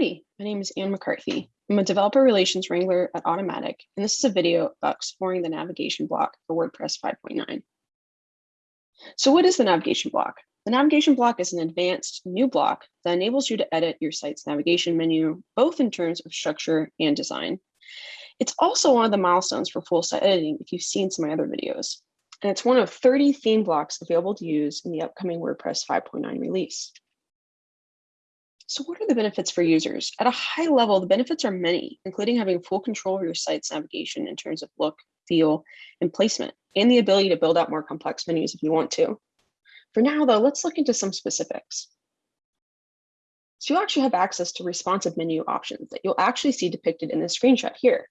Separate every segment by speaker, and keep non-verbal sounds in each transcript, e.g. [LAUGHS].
Speaker 1: Howdy, my name is Anne McCarthy. I'm a developer relations wrangler at Automattic, and this is a video about exploring the navigation block for WordPress 5.9. So what is the navigation block? The navigation block is an advanced new block that enables you to edit your site's navigation menu, both in terms of structure and design. It's also one of the milestones for full site editing if you've seen some of my other videos. And it's one of 30 theme blocks available to use in the upcoming WordPress 5.9 release. So what are the benefits for users? At a high level, the benefits are many, including having full control of your site's navigation in terms of look, feel, and placement, and the ability to build out more complex menus if you want to. For now, though, let's look into some specifics. So you actually have access to responsive menu options that you'll actually see depicted in the screenshot here.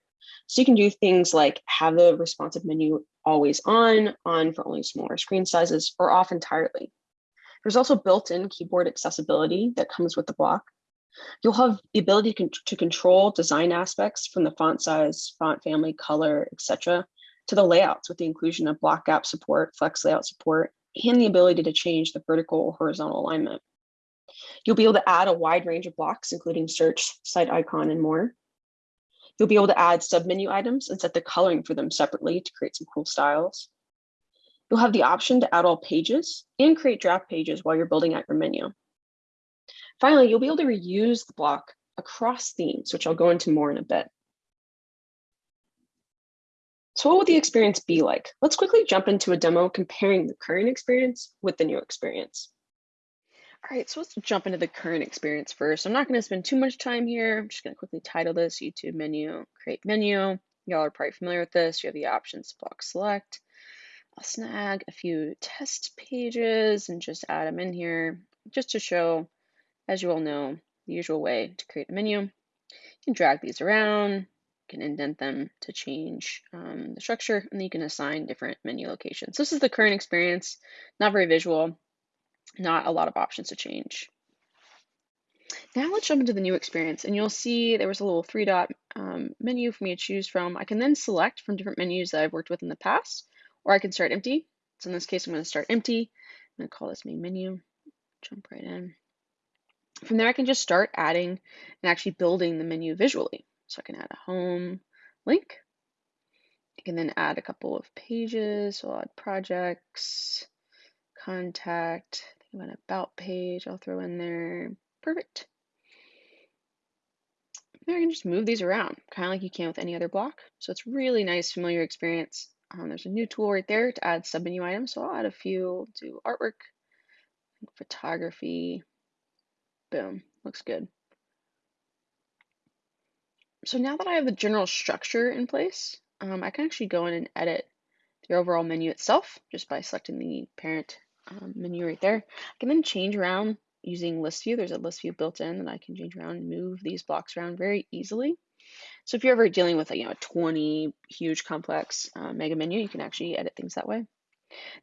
Speaker 1: So you can do things like have the responsive menu always on, on for only smaller screen sizes, or off entirely. There's also built-in keyboard accessibility that comes with the block. You'll have the ability to control design aspects from the font size, font family, color, etc., to the layouts with the inclusion of block gap support, flex layout support, and the ability to change the vertical or horizontal alignment. You'll be able to add a wide range of blocks, including search, site icon, and more. You'll be able to add submenu items and set the coloring for them separately to create some cool styles. You'll have the option to add all pages and create draft pages while you're building out your menu. Finally, you'll be able to reuse the block across themes, which I'll go into more in a bit. So what would the experience be like? Let's quickly jump into a demo comparing the current experience with the new experience. All right, so let's jump into the current experience first. I'm not going to spend too much time here. I'm just going to quickly title this YouTube menu, create menu. Y'all are probably familiar with this. You have the options block select. I'll snag a few test pages and just add them in here just to show, as you all know, the usual way to create a menu. You can drag these around, you can indent them to change um, the structure, and then you can assign different menu locations. This is the current experience, not very visual, not a lot of options to change. Now let's jump into the new experience and you'll see there was a little three dot um, menu for me to choose from. I can then select from different menus that I've worked with in the past or I can start empty. So in this case, I'm going to start empty. I'm going to call this main menu, jump right in. From there, I can just start adding and actually building the menu visually. So I can add a home link. I can then add a couple of pages. So I'll add projects, contact, I think about about page I'll throw in there. Perfect. Now I can just move these around, kind of like you can with any other block. So it's really nice, familiar experience. Um, there's a new tool right there to add submenu items. So I'll add a few, do artwork, photography. Boom, looks good. So now that I have the general structure in place, um, I can actually go in and edit the overall menu itself just by selecting the parent um, menu right there. I can then change around using list view. There's a list view built in that I can change around and move these blocks around very easily. So if you're ever dealing with a you know, a 20 huge complex uh, mega menu, you can actually edit things that way.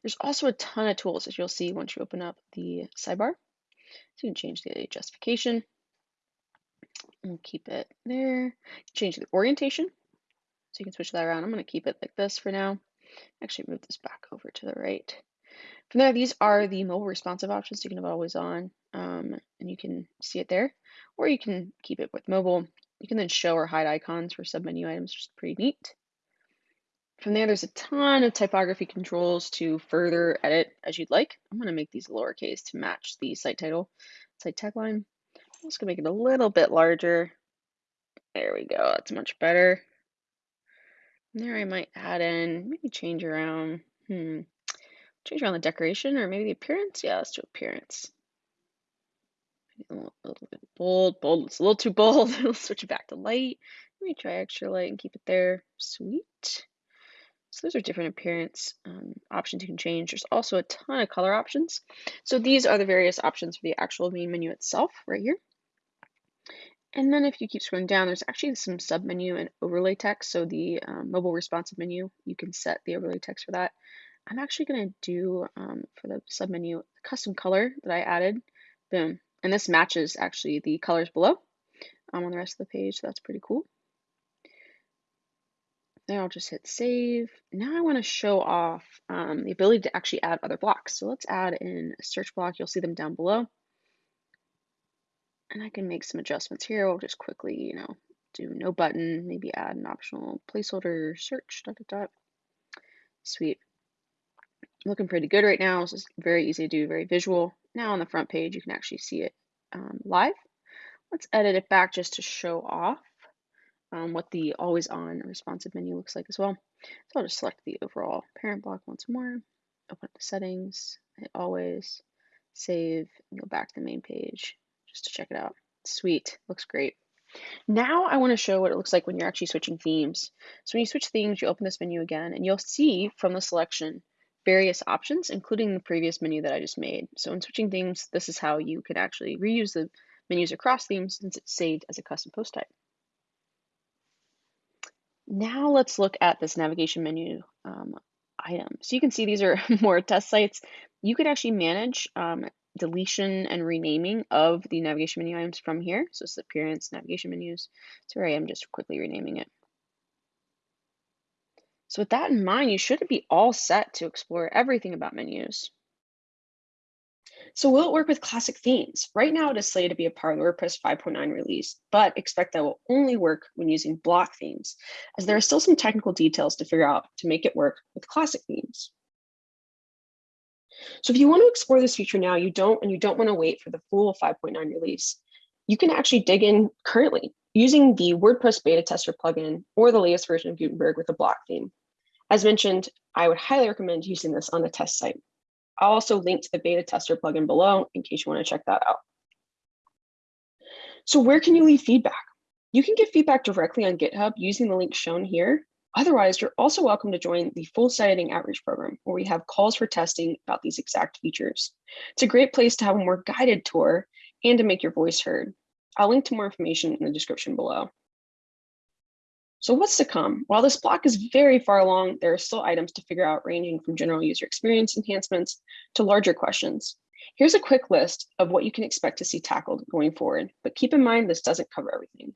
Speaker 1: There's also a ton of tools as you'll see once you open up the sidebar. So you can change the justification and keep it there. Change the orientation. So you can switch that around. I'm going to keep it like this for now. Actually move this back over to the right. From there, these are the mobile responsive options. You can have always on um, and you can see it there, or you can keep it with mobile. You can then show or hide icons for submenu items, which is pretty neat. From there, there's a ton of typography controls to further edit as you'd like. I'm going to make these lowercase to match the site title, site tagline. I'm just going to make it a little bit larger. There we go. That's much better. And there I might add in, maybe change around, hmm, change around the decoration or maybe the appearance. Yeah, let's do appearance a little, bit bold. Bold, it's a little too bold. [LAUGHS] we'll switch it back to light. Let me try extra light and keep it there. Sweet. So those are different appearance um, options you can change. There's also a ton of color options. So these are the various options for the actual main menu itself right here. And then if you keep scrolling down, there's actually some submenu and overlay text. So the um, mobile responsive menu, you can set the overlay text for that. I'm actually going to do um, for the submenu custom color that I added. Boom. And this matches actually the colors below um, on the rest of the page. So that's pretty cool. Then I'll just hit save. Now I want to show off um, the ability to actually add other blocks. So let's add in a search block. You'll see them down below. And I can make some adjustments here. We'll just quickly, you know, do no button, maybe add an optional placeholder search, dot, dot, dot. Sweet. Looking pretty good right now. This is very easy to do, very visual. Now on the front page, you can actually see it um, live. Let's edit it back just to show off um, what the always on responsive menu looks like as well. So I'll just select the overall parent block once more, open up the settings, hit always, save, and go back to the main page just to check it out. Sweet, looks great. Now I want to show what it looks like when you're actually switching themes. So when you switch themes, you open this menu again, and you'll see from the selection various options, including the previous menu that I just made. So in switching themes, this is how you could actually reuse the menus across themes since it's saved as a custom post type. Now let's look at this navigation menu um, item. So you can see these are [LAUGHS] more test sites. You could actually manage um, deletion and renaming of the navigation menu items from here. So it's appearance, navigation menus. Sorry, I am just quickly renaming it. So with that in mind, you should be all set to explore everything about menus.
Speaker 2: So will it work with classic themes? Right now it is slated to be a part of the WordPress 5.9 release, but expect that will only work when using block themes, as there are still some technical details to figure out to make it work with classic themes. So if you want to explore this feature now, you don't, and you don't want to wait for the full 5.9 release, you can actually dig in currently using the WordPress beta tester plugin or the latest version of Gutenberg with a block theme. As mentioned, I would highly recommend using this on the test site. I'll also link to the beta tester plugin below in case you want to check that out. So where can you leave feedback? You can give feedback directly on GitHub using the link shown here. Otherwise, you're also welcome to join the full site editing outreach program where we have calls for testing about these exact features. It's a great place to have a more guided tour and to make your voice heard. I'll link to more information in the description below. So what's to come? While this block is very far along, there are still items to figure out ranging from general user experience enhancements to larger questions. Here's a quick list of what you can expect to see tackled going forward, but keep in mind this doesn't cover everything.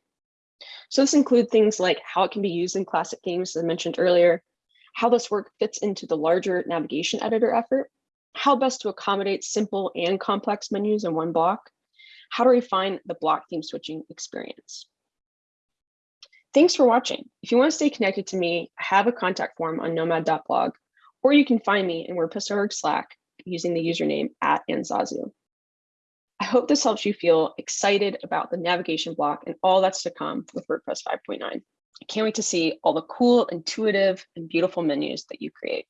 Speaker 2: So this includes things like how it can be used in classic games, as I mentioned earlier, how this work fits into the larger navigation editor effort, how best to accommodate simple and complex menus in one block, how to refine the block theme switching experience. Thanks for watching. If you want to stay connected to me, I have a contact form on nomad.blog, or you can find me in WordPress.org Slack using the username at annezazu. I hope this helps you feel excited about the navigation block and all that's to come with WordPress 5.9. I can't wait to see all the cool, intuitive, and beautiful menus that you create.